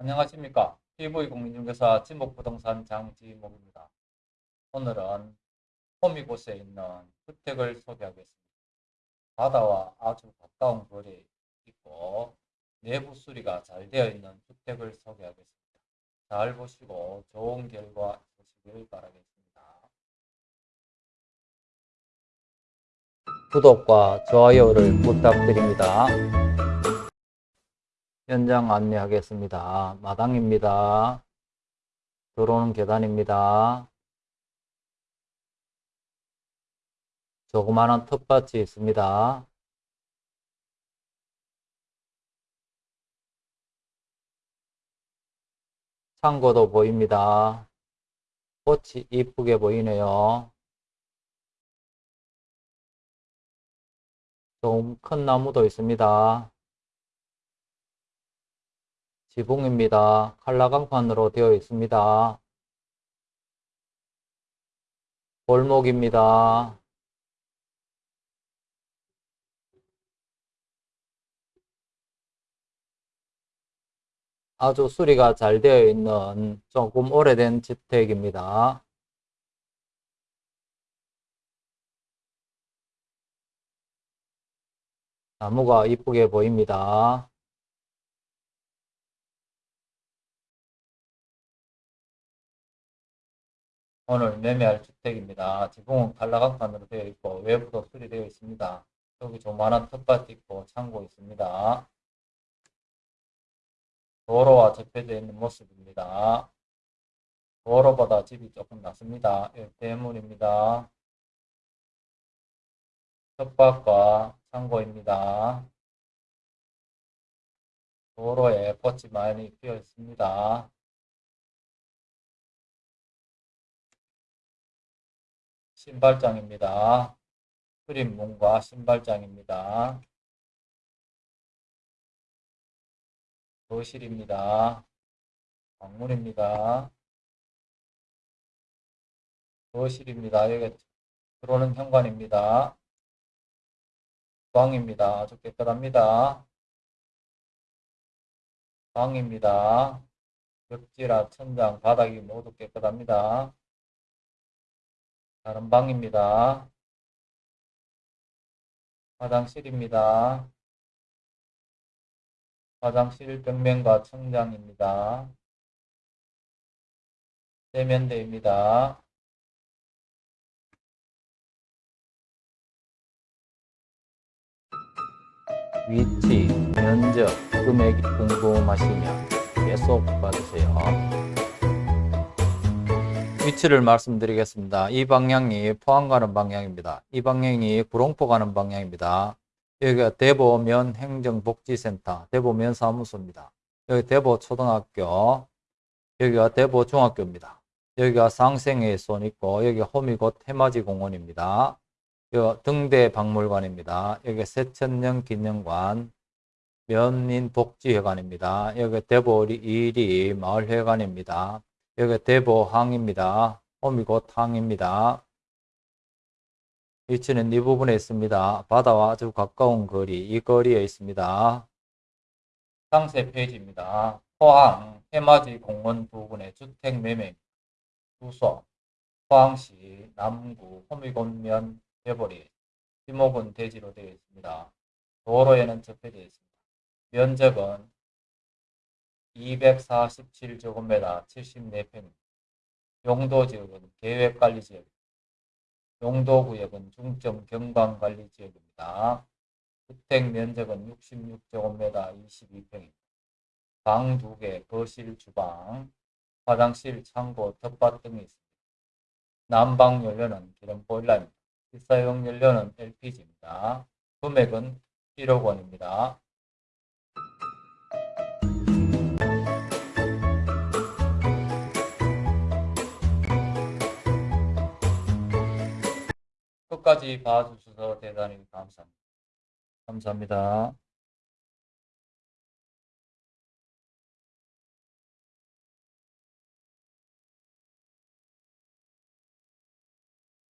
안녕하십니까. TV공인중개사 지목부동산 장지목입니다. 오늘은 호미 곳에 있는 주택을 소개하겠습니다. 바다와 아주 가까운 거리에 있고 내부 수리가 잘 되어 있는 주택을 소개하겠습니다. 잘 보시고 좋은 결과 보시길 바라겠습니다. 구독과 좋아요를 부탁드립니다. 현장 안내하겠습니다. 마당입니다. 들어오는 계단입니다. 조그마한 텃밭이 있습니다. 창고도 보입니다. 꽃이 이쁘게 보이네요. 좀 큰 나무도 있습니다. 지붕입니다. 칼라강판으로 되어 있습니다. 골목입니다. 아주 수리가 잘 되어 있는 조금 오래된 주택입니다. 나무가 이쁘게 보입니다. 오늘 매매할 주택입니다. 지붕은 칼라강판으로 되어 있고 외부도 수리되어 있습니다. 여기 조만한 텃밭 있고 창고 있습니다. 도로와 접해져 있는 모습입니다. 도로보다 집이 조금 낮습니다. 예, 대문입니다. 텃밭과 창고입니다. 도로에 꽃이 많이 피어 있습니다. 신발장입니다. 그림문과 신발장입니다. 거실입니다. 방문입니다. 거실입니다. 여기 들어오는 현관입니다. 방입니다. 아주 깨끗합니다. 방입니다. 벽지라 천장, 바닥이 모두 깨끗합니다. 다른 방입니다. 화장실입니다. 화장실 벽면과 천장입니다. 세면대입니다. 위치, 면적, 금액이 궁금하시면 계속 봐주세요. 위치를 말씀드리겠습니다. 이 방향이 포항 가는 방향입니다. 이 방향이 구롱포 가는 방향입니다. 여기가 대보면 행정복지센터, 대보면 사무소입니다. 여기 대보 초등학교, 여기가 대보 중학교입니다. 여기가 상생회손 있고 여기 호미곶 해맞이 공원입니다. 여기 등대 박물관입니다. 여기 세천령 기념관, 면민복지회관입니다. 여기 대보 이리 마을회관입니다. 여기 대보항입니다. 호미곶 항입니다. 위치는 이 부분에 있습니다. 바다와 아주 가까운 거리, 이 거리에 있습니다. 상세 페이지입니다. 포항 해맞이 공원 부근의 주택 매매 주소 포항시 남구 호미곶면 해보리 지목은 대지로 되어 있습니다. 도로에는 접해되어 있습니다. 면적은 247제곱미터 74평 용도지역은 계획관리지역 용도구역은 중점 경관관리지역입니다. 주택 면적은 66제곱미터 22평입니다. 방 2개, 거실, 주방, 화장실, 창고, 텃밭 등이 있습니다. 난방 연료는 기름 보일러입니다. 필사용 연료는 LPG입니다. 금액은 1억 원입니다. 끝까지 봐주셔서 대단히 감사합니다. 감사합니다.